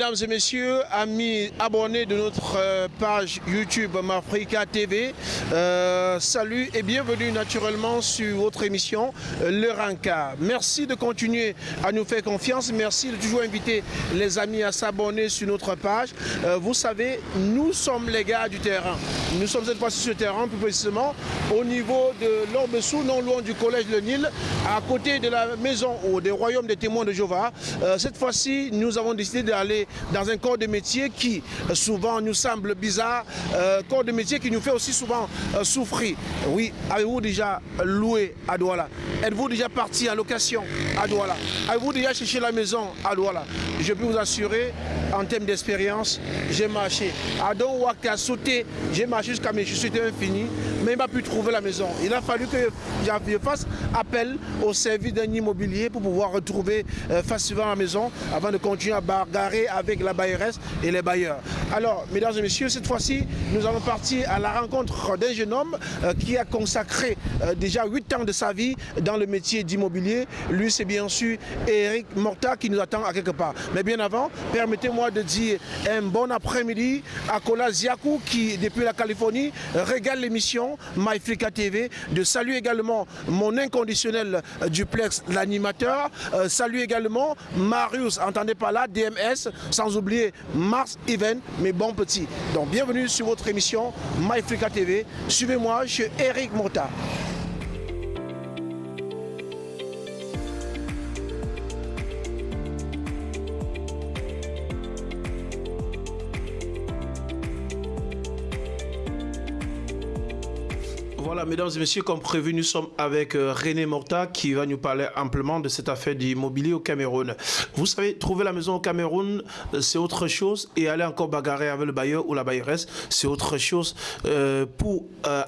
Mesdames et messieurs, amis abonnés de notre euh, page YouTube Mafrica TV. Euh, salut et bienvenue naturellement sur votre émission euh, Le Ranka. Merci de continuer à nous faire confiance. Merci de toujours inviter les amis à s'abonner sur notre page. vous savez, nous sommes les gars du terrain. Nous sommes cette fois-ci sur le terrain, plus précisément au niveau de l'Orbessou, non loin du collège Le Nil, à côté de la maison ou des royaumes des témoins de Jéhovah. cette fois-ci, nous avons décidé d'aller dans un corps de métier qui euh, souvent nous semble bizarre, euh, corps de métier qui nous fait aussi souvent euh, souffrir. Oui, avez-vous déjà loué à Douala Êtes-vous déjà parti en location à Douala Avez-vous déjà cherché la maison à Douala Je peux vous assurer, en termes d'expérience, j'ai marché. À Don sauté, j'ai marché jusqu'à mes chaussures infinies, mais il m'a pu trouver la maison. Il a fallu que je fasse appel au service d'un immobilier pour pouvoir retrouver facilement la maison avant de continuer à barrer avec la bailleresse et les bailleurs. Alors, mesdames et messieurs, cette fois-ci, nous allons partir à la rencontre d'un jeune homme euh, qui a consacré euh, déjà 8 ans de sa vie dans le métier d'immobilier. Lui, c'est bien sûr Eric Morta qui nous attend à quelque part. Mais bien avant, permettez-moi de dire un bon après-midi à Kola Ziakou qui, depuis la régale l'émission MyFrica TV. De saluer également mon inconditionnel euh, duplex, l'animateur. salut également Marius, entendez pas là, DMS sans oublier Mars Even, mes bons petits. Donc bienvenue sur votre émission MyFrica TV. Suivez-moi, je suis Eric Mota. Mesdames et messieurs, comme prévu, nous sommes avec euh, René Morta qui va nous parler amplement de cette affaire d'immobilier au Cameroun. Vous savez, trouver la maison au Cameroun, euh, c'est autre chose et aller encore bagarrer avec le bailleur ou la bailleresse, c'est autre chose euh, pour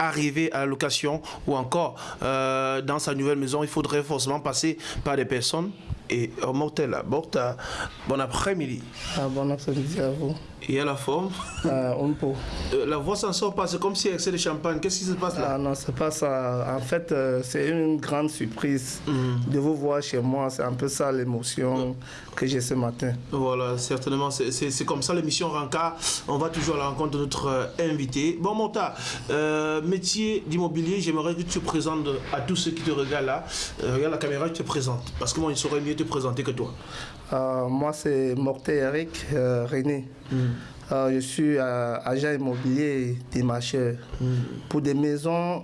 arriver à la location ou encore dans sa nouvelle maison, il faudrait forcément passer par des personnes et Mortella, Morta, bon après-midi. Ah, bon après-midi à vous. Et à la forme ah, On peut. Euh, la voix s'en sort pas, c'est comme si excès de champagne. Qu'est-ce qui se passe là? Ah non, c'est pas ça. En fait, euh, c'est une grande surprise mhm. de vous voir chez moi. C'est un peu ça l'émotion que j'ai ce matin. Voilà, certainement. C'est comme ça l'émission Ranka. On va toujours à la rencontre de notre euh, invité. Bon, Morta, métier d'immobilier, j'aimerais que tu te présentes à tous ceux qui te regardent là. regarde la caméra, tu te présentes. Parce que moi, il saurait mieux te présenter que toi. Moi, c'est Morté Eric René. Mhm. Euh, je suis euh, agent immobilier des marcheurs mm. pour des maisons,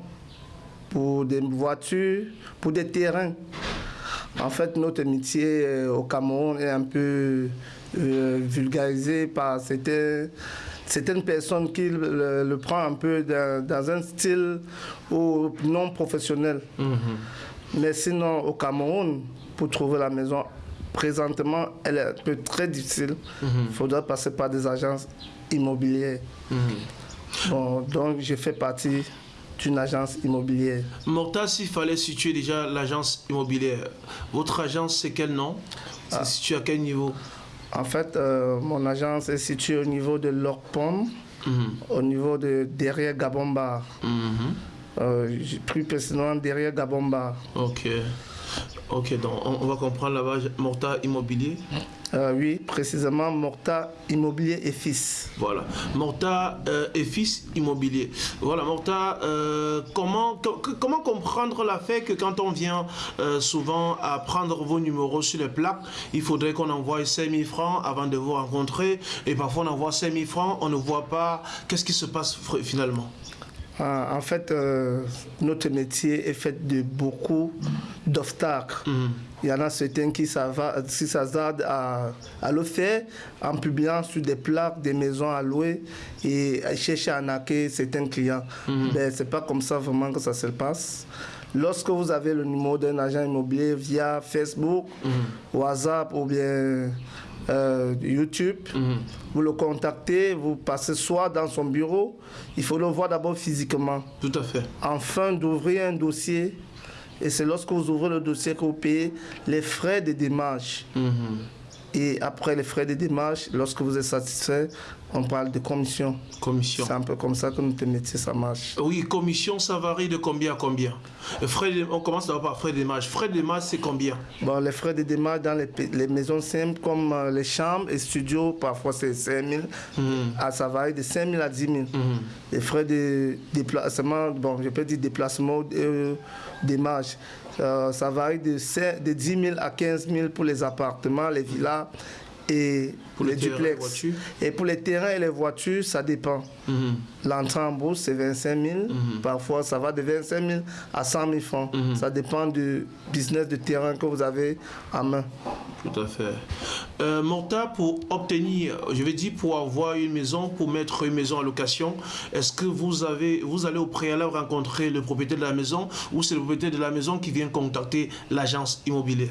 pour des voitures, pour des terrains. En fait, notre métier euh, au Cameroun est un peu vulgarisé par certaines, certaines personnes qui le, le prennent un peu dans, un style non professionnel. Mm-hmm. Mais sinon, au Cameroun, pour trouver la maison présentement, elle est un peu très difficile. Il mhm. faudra passer par des agences immobilières. Mhm. donc, je fais partie d'une agence immobilière. Morta, s'il fallait situer déjà l'agence immobilière, votre agence, c'est quel nom? C'est ah. situé à quel niveau? En fait, euh, mon agence est située au niveau de l'Orpom, mhm. au niveau de derrière Gabomba. Euh, plus précisément derrière Gabomba. Ok. Ok, donc on, va comprendre là-bas, Morta Immobilier euh, Oui, précisément Morta Immobilier et Fils. Voilà, Morta euh, et Fils Immobilier. Voilà, Morta, euh, comment, comment comprendre la fait que quand on vient souvent à prendre vos numéros sur les plaques, il faudrait qu'on envoie 5000 francs avant de vous rencontrer et parfois on envoie 5000 francs, on ne voit pas. Qu'est-ce qui se passe finalement? Ah, en fait, euh, notre métier est fait de beaucoup d'obstacles. Mhm. Il y en a certains qui s'attardent à, à, le faire en publiant sur des plaques des maisons à louer et chercher à arnaquer certains clients. Mais ce n'est pas comme ça vraiment que ça se passe. Lorsque vous avez le numéro d'un agent immobilier via Facebook, mhm. WhatsApp ou bien euh, YouTube. Mhm. Vous le contactez, vous passez soit dans son bureau, il faut le voir d'abord physiquement. Tout à fait. Enfin, d'ouvrir un dossier. Et c'est lorsque vous ouvrez le dossier que vous payez les frais de démarche. Mhm. Et après les frais de démarche, lorsque vous êtes satisfait, on parle de commission. Commission. C'est un peu comme ça que notre métier, ça marche. Oui, commission, ça varie de combien à combien? Frais de- On commence d'abord par frais de démarche. Frais de démarche, c'est combien? Bon, les frais de démarche dans les, maisons simples, comme euh, les chambres et studios, parfois c'est 5 000. Ah, ça varie de 5 000 à 10 000. Les frais de déplacement, bon, je peux dire déplacement, euh, démarche, ça varie de, 5 de 10 000 à 15 000 pour les appartements, les villas et Pour les duplex. Et pour les terrains et les voitures, ça dépend. L'entrée en bourse, c'est 25 000. Parfois, ça va de 25 000 à 100 000 francs. Ça dépend du business de terrain que vous avez en main. Tout à fait. Euh, Morta, pour obtenir, je vais dire pour avoir une maison, pour mettre une maison en location, est-ce que vous avez, vous allez au préalable rencontrer le propriétaire de la maison ou c'est le propriétaire de la maison qui vient contacter l'agence immobilière?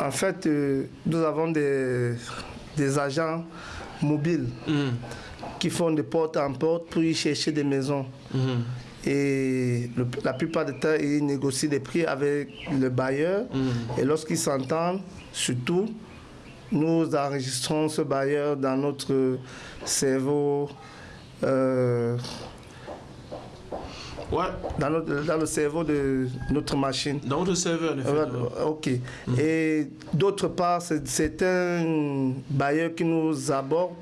En fait, euh, nous avons des, des agents mobiles Mhm. qui font de porte en porte pour y chercher des maisons. Mhm. Et le- la plupart du temps, ils négocient des prix avec le bailleur. Et lorsqu'ils s'entendent, surtout, nous enregistrons ce bailleur dans notre cerveau. euh, Ouais, dans, notre- dans le cerveau de notre machine. dans votre serveur, en effet. Ouais, Ok. Et d'autre part, c'est- un bailleur qui nous aborde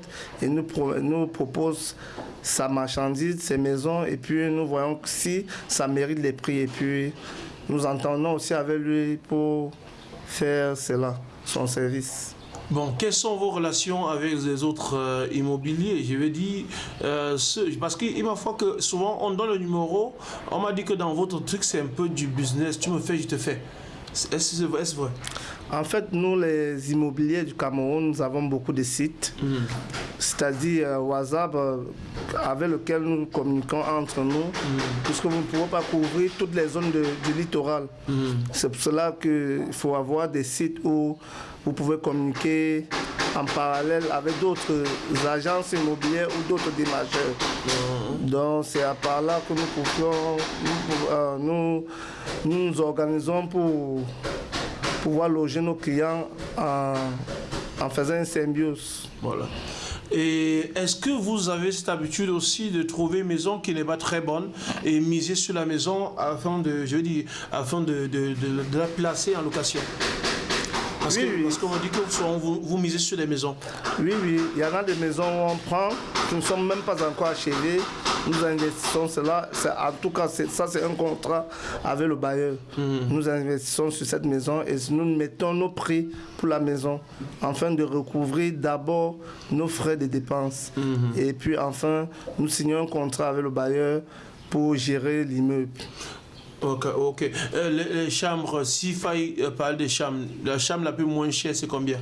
et nous, pro- nous propose sa marchandise, ses maisons, et puis nous voyons si ça mérite les prix. Et puis nous entendons aussi avec lui pour faire cela, son service. Bon, quelles sont vos relations avec les autres euh, immobiliers? Je veux dire, euh, parce qu'il m'a fois que souvent on donne le numéro, on m'a dit que dans votre truc c'est un peu du business, tu me fais, je te fais. Est-ce vrai, est-ce vrai? En fait, nous, les immobiliers du Cameroun, nous avons beaucoup de sites, c'est-à-dire euh, WhatsApp, euh, avec lequel nous communiquons entre nous, puisque vous ne pouvez pas couvrir toutes les zones du littoral. C'est pour cela qu'il faut avoir des sites où vous pouvez communiquer en parallèle avec d'autres agences immobilières ou d'autres démarcheurs. Donc c'est à part là que nous pouvons, nous, euh, nous, nous nous organisons pour pouvoir loger nos clients en, en faisant une symbiose. Voilà. Et est-ce que vous avez cette habitude aussi de trouver une maison qui n'est pas très bonne et miser sur la maison afin de, je dire, afin de la placer en location? Parce Oui, que- oui. parce qu'on dit que vous, vous misez sur des maisons. Oui, oui, il y en a des maisons où on prend, qui ne sont même pas encore achevées. Nous investissons cela. En tout cas, ça, c'est un contrat avec le bailleur. Nous investissons sur cette maison et nous mettons nos prix pour la maison afin de recouvrir d'abord nos frais de dépenses. Et puis, enfin, nous signons un contrat avec le bailleur pour gérer l'immeuble. Ok, ok. Euh, les, les chambres, s'il faille euh, parler des chambres, la chambre la plus moins chère, c'est combien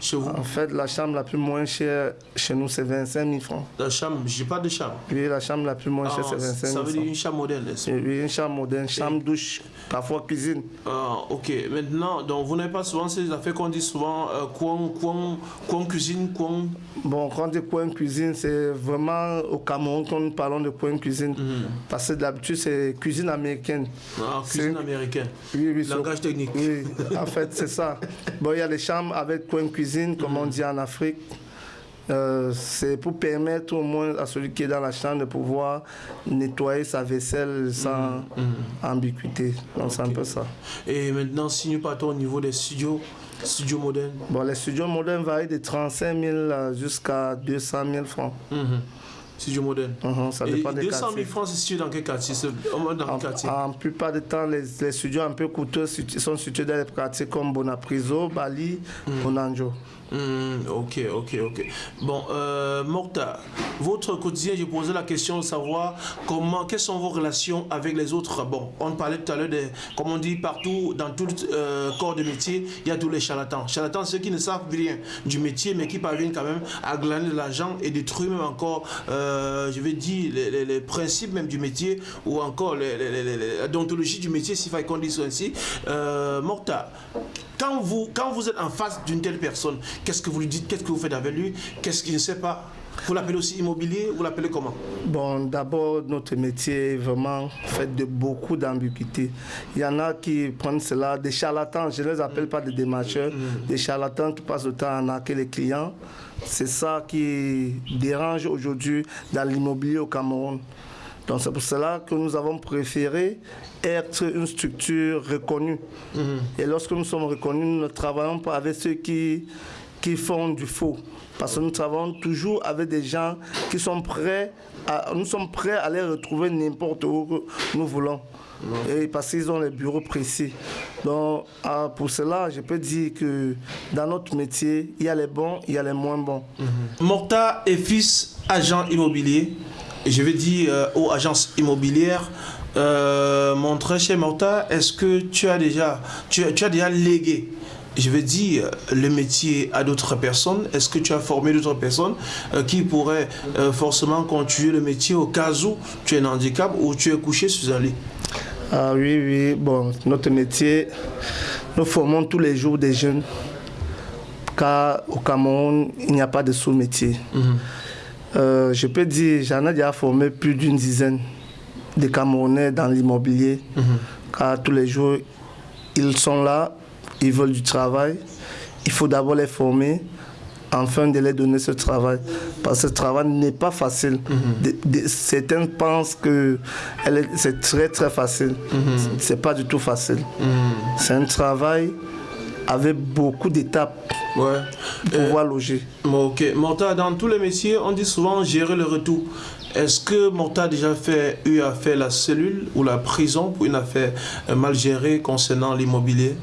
chez vous? En fait, la chambre la plus moins chère chez nous, c'est 25 000 francs. La chambre, j'ai pas de chambre. Puis la chambre la plus moins chère, Ah, c'est 25 ça 000 veut dire francs. une chambre moderne. Oui, une chambre moderne, chambre douche, parfois cuisine. Ah, ok. Maintenant, donc vous n'avez pas souvent ces affaires qu'on dit souvent euh, coin, coin, coin cuisine, coin? Bon, quand on dit coin cuisine, c'est vraiment au Cameroun quand nous parlons de coin cuisine. Parce que d'habitude, c'est cuisine américaine. Ah, cuisine américaine. Oui, oui, Langage technique. Oui, en fait, c'est ça. Bon, il y a les chambres avec coin cuisine, comme on dit en Afrique. Euh, c'est pour permettre au moins à celui qui est dans la chambre de pouvoir nettoyer sa vaisselle sans ambiguïté. Donc, c'est un peu ça. Et maintenant, si nous partons au niveau des studios, studios modernes. Bon, les studios modernes varient de 35 000 euh, jusqu'à 200 000 francs. Studios modernes. Mhm, ça Et dépend des 200 000 quartiers. francs, c'est situé dans quel quartier? C'est dans En, quel quartier? en plupart du temps, les, les studios un peu coûteux sont situés dans les quartiers comme Bonapriso, Bali, Bonanjo. Hmm, ok, ok, ok. Bon, euh, Morta, votre quotidien, j'ai posé la question de savoir comment, quelles sont vos relations avec les autres. Bon, on parlait tout à l'heure de, comme on dit partout, dans tout euh, corps de métier, il y a tous les charlatans. Charlatans, ceux qui ne savent rien du métier, mais qui parviennent quand même à glaner de l'argent et détruire même encore, euh, je vais dire, les, les- principes même du métier ou encore les- la déontologie du métier, s'il fallait qu'on dise ainsi. Euh, Morta, quand vous, quand vous êtes en face d'une telle personne, qu'est-ce que vous lui dites Qu'est-ce que vous faites avec lui Qu'est-ce qu'il ne sait pas? Vous l'appelez aussi immobilier Vous l'appelez comment? Bon, d'abord, notre métier est vraiment fait de beaucoup d'ambiguïté. Il y en a qui prennent cela des charlatans. Je ne les appelle pas des démarcheurs. Des charlatans qui passent le temps à arnaquer les clients. C'est ça qui dérange aujourd'hui dans l'immobilier au Cameroun. Donc c'est pour cela que nous avons préféré être une structure reconnue. Mm-hmm. Et lorsque nous sommes reconnus, nous ne travaillons pas avec ceux qui, qui font du faux. Parce que nous travaillons toujours avec des gens qui sont prêts à, nous sommes prêts à les retrouver n'importe où nous voulons. Et parce qu'ils ont les bureaux précis. Donc, ah, pour cela, je peux dire que dans notre métier, il y a les bons, il y a les moins bons. Mm-hmm. Morta est fils agent immobilier. Je vais dire euh, aux agences immobilières, euh, mon très cher Morta, est-ce que tu as déjà, tu, tu as déjà légué je veux dire, le métier à d'autres personnes? Est-ce que tu as formé d'autres personnes euh, qui pourraient euh, forcément continuer le métier au cas où tu es un handicap ou tu es couché sur un lit? Ah oui, oui. Bon, notre métier, nous formons tous les jours des jeunes. Car au Cameroun, il n'y a pas de sous-métier. Mhm. Euh, je peux dire, j'en ai déjà formé plus d'une dizaine de Camerounais dans l'immobilier. Mhm. Car tous les jours, ils sont là ils veulent du travail, il faut d'abord les former afin de les donner ce travail. Parce que ce travail n'est pas facile. Mhm. certains pensent que c'est très très facile. Mhm. C'est pas du tout facile. Mhm. C'est un travail avec beaucoup d'étapes pour pouvoir loger. Ok. Morta, dans tous les métiers, on dit souvent gérer le retour. Est-ce que Morta a déjà fait, eu à faire la cellule ou la prison pour une affaire mal gérée concernant l'immobilier?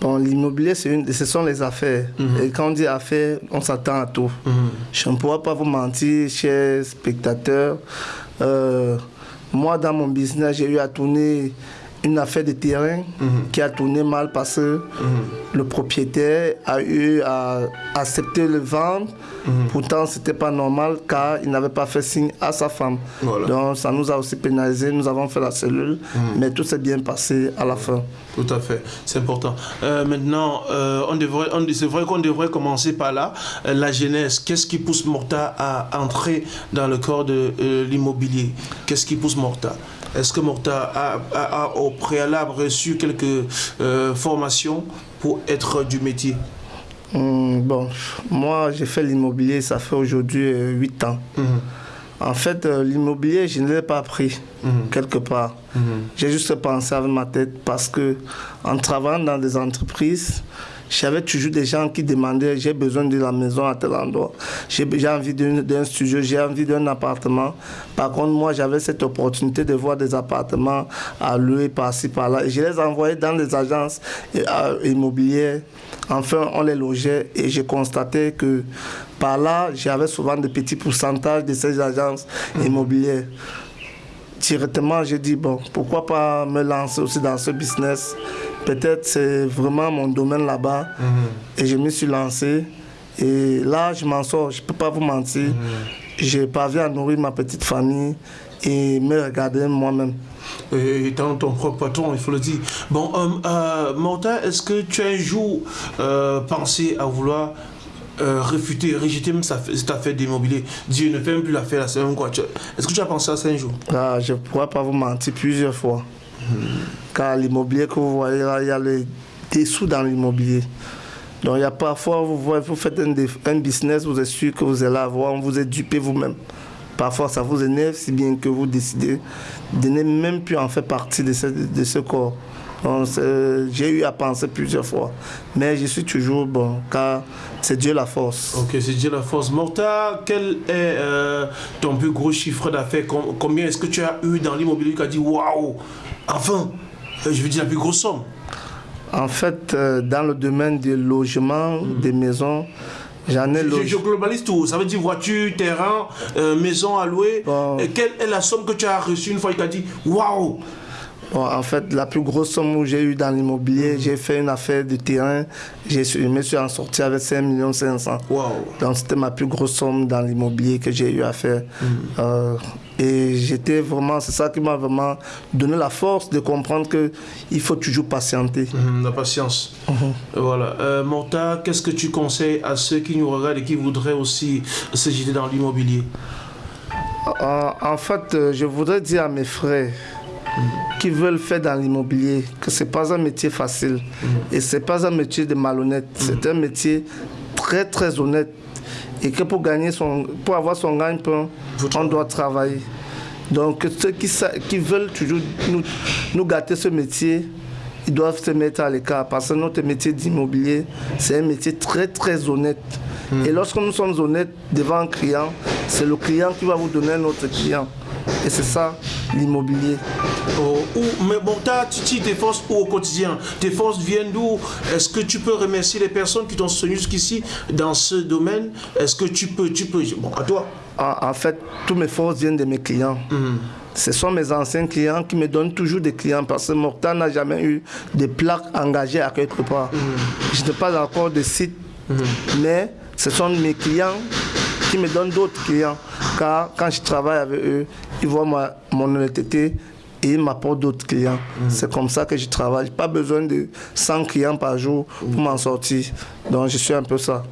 Bon, l'immobilier, ce sont les affaires. Mhm. Et quand on dit affaires, on s'attend à tout. Mhm. Je ne pourrais pas vous mentir, chers spectateurs. Euh, moi, dans mon business, j'ai eu à tourner une affaire de terrain mhm. qui a tourné mal parce que le propriétaire a eu à accepter le vendre. Pourtant, ce n'était pas normal car il n'avait pas fait signe à sa femme. Donc, ça nous a aussi pénalisé. Nous avons fait la cellule, mais tout s'est bien passé à la fin. Tout à fait, c'est important. Euh, maintenant, euh, on devrait, on, c'est vrai qu'on devrait commencer par là. Euh, la jeunesse, qu'est-ce qui pousse Morta à entrer dans le corps de l'immobilier? Qu'est-ce qui pousse Morta? Est-ce que Morta a, au préalable reçu quelques formations pour être du métier? Hmm, Bon, moi j'ai fait l'immobilier, ça fait aujourd'hui 8 ans. Mhm. En fait, euh, l'immobilier, je ne l'ai pas pris mhm. quelque part. Mhm. J'ai juste pensé avec ma tête parce que en travaillant dans des entreprises, j'avais toujours des gens qui demandaient j'ai besoin de la maison à tel endroit, j'ai envie d'un studio, j'ai envie d'un appartement. Par contre, moi, j'avais cette opportunité de voir des appartements à louer par-ci, par-là. Je les envoyais dans les agences immobilières. Enfin, on les logeait et j'ai constaté que par là, j'avais souvent de petits pourcentages de ces agences mhm. immobilières. Directement, j'ai dit, bon, pourquoi pas me lancer aussi dans ce business? Peut-être c'est vraiment mon domaine là-bas. Mhm. Et je me suis lancé. Et là, je m'en sors, je ne peux pas vous mentir. Mhm. J'ai parviens à nourrir ma petite famille et me regarder moi-même. Et étant ton propre patron, il faut le dire. Bon, euh, euh est-ce que tu as un jour euh, pensé à vouloir euh, refuter, rejeter même cette affaire d'immobilier? Dieu ne fait même plus l'affaire la semaine quoi. Est-ce que tu as pensé à ça un jour? Ah, Je ne pourrais pas vous mentir plusieurs fois. Car l'immobilier que vous voyez là, il y a les dessous dans l'immobilier. Donc il y a parfois, vous, voyez, vous faites un, business, vous êtes sûr que vous allez avoir, on vous est dupé vous-même. Parfois ça vous énerve si bien que vous décidez de ne même plus en faire partie de ce, de ce corps. J'ai eu à penser plusieurs fois. Mais je suis toujours bon, car c'est Dieu la force. Ok, c'est Dieu la force. Morta, quel est euh, ton plus gros chiffre d'affaires? Combien est-ce que tu as eu dans l'immobilier qui a dit waouh Enfin, euh, je veux dire la plus grosse somme. En fait, euh, dans le domaine du logement, hmm. des maisons, J'en ai je, je, globalise tout. Ça veut dire voiture, terrain, maison à louer. quelle est la somme que tu as reçue une fois qu'il t'a dit Waouh en fait, la plus grosse somme que j'ai eue dans l'immobilier, j'ai fait une affaire de terrain. Je me suis en sorti avec 5 millions 500. Donc, c'était ma plus grosse somme dans l'immobilier que j'ai eu à faire. Euh, Et j'étais vraiment, c'est ça qui m'a vraiment donné la force de comprendre qu'il faut toujours patienter. Mhm, la patience. Mhm. Voilà. Euh, Morta, qu'est-ce que tu conseilles à ceux qui nous regardent et qui voudraient aussi se jeter dans l'immobilier? En, en, fait, euh, je voudrais dire à mes frères qui veulent faire dans l'immobilier que ce n'est pas un métier facile Mhm. et ce n'est pas un métier de malhonnête. C'est un métier très très honnête et que pour gagner son, pour avoir son gagne-pain, on doit travailler. Donc ceux qui, veulent toujours nous, nous gâter ce métier, ils doivent se mettre à l'écart parce que notre métier d'immobilier, c'est un métier très très honnête. Et lorsque nous sommes honnêtes devant un client, c'est le client qui va vous donner notre client. Et c'est ça l'immobilier. Oh, où- mais Morta, tu tu t'efforces où au quotidien. Tes forces viennent d'où? Est-ce que tu peux remercier les personnes qui t'ont soutenu jusqu'ici dans ce domaine? Est-ce que tu peux, tu peux, bon, à toi. En, en fait, tous mes forces viennent de mes clients. Ce sont mes anciens clients qui me donnent toujours des clients parce que Morta n'a jamais eu de plaques engagées à quelque part. Je n'ai pas encore de site, mais ce sont mes clients qui me donnent d'autres clients. Car quand je travaille avec eux, ils voient ma- mon honnêteté et ils m'apportent d'autres clients. C'est comme ça que je travaille. Pas besoin de 100 clients par jour pour m'en sortir. Donc je suis un peu ça.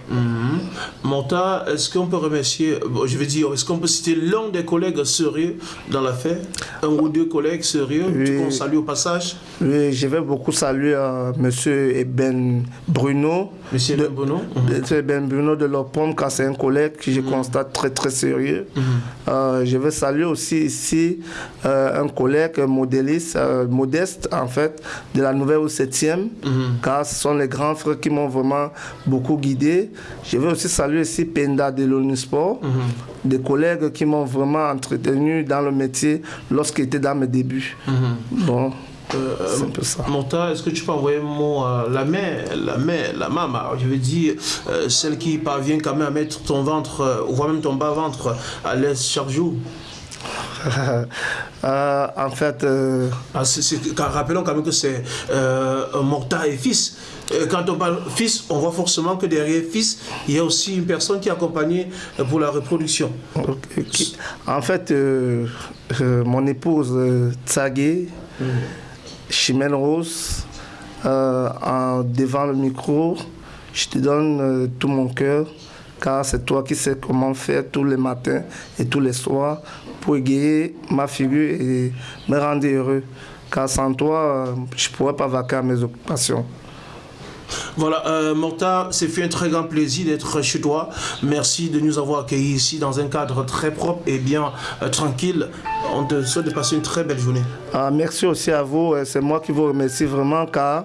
Morta, est-ce qu'on peut remercier, je veux dire, est-ce qu'on peut citer l'un des collègues sérieux dans l'affaire Un ou deux collègues sérieux? Oui. qu'on salue au passage? Oui, je vais beaucoup saluer euh, Monsieur Eben Bruno. Monsieur de, Bruno? Monsieur Eben Bruno de Lopom, car c'est un collègue que je constate très très sérieux. Euh, je vais saluer aussi ici euh, un collègue modéliste, euh, modeste en fait, de la nouvelle au 7e, car ce sont les grands frères qui m'ont vraiment beaucoup guidé. Je vais aussi saluer ici Penda de l'Onisport, des collègues qui m'ont vraiment entretenu dans le métier lorsqu'il était dans mes débuts. Bon, un peu ça. Monta, est-ce que tu peux envoyer mot à la mère, la mère, la maman, je veux dire, euh, celle qui parvient quand même à mettre ton ventre, euh, ou voire même ton bas-ventre à l'aise chaque jour? Euh, en fait, euh, Ah, rappelons quand même que c'est euh, Morta et fils. Euh, Quand on parle fils, on voit forcément que derrière fils, il y a aussi une personne qui est accompagnée euh, pour la reproduction. en fait, euh, euh, mon épouse euh, Tsagé, Chimène Rose, euh, en, devant le micro, je te donne euh, tout mon cœur, car c'est toi qui sais comment faire tous les matins et tous les soirs pour égayer ma figure et me rendre heureux. Car sans toi, je ne pourrais pas vaquer à mes occupations. Voilà, euh, Morta, c'est fait un très grand plaisir d'être chez toi. Merci de nous avoir accueillis ici dans un cadre très propre et bien euh, tranquille. On te souhaite de passer une très belle journée. Ah, merci aussi à vous. Euh, C'est moi qui vous remercie vraiment car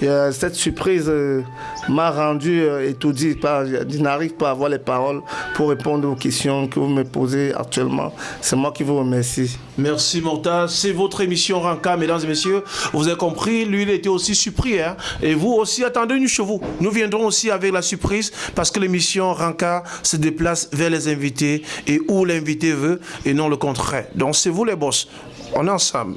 cette surprise euh, m'a rendu euh, étourdi. Je n'arrive pas à avoir les paroles pour répondre aux questions que vous me posez actuellement. C'est moi qui vous remercie. Merci Morta, c'est votre émission Ranka, mesdames et messieurs. Vous avez compris, lui il était aussi surpris. hein. Et vous aussi, attendez-nous chez vous. Nous viendrons aussi avec la surprise parce que l'émission Ranka se déplace vers les invités et où l'invité veut et non le contraire. Donc c'est vous les boss. On est ensemble.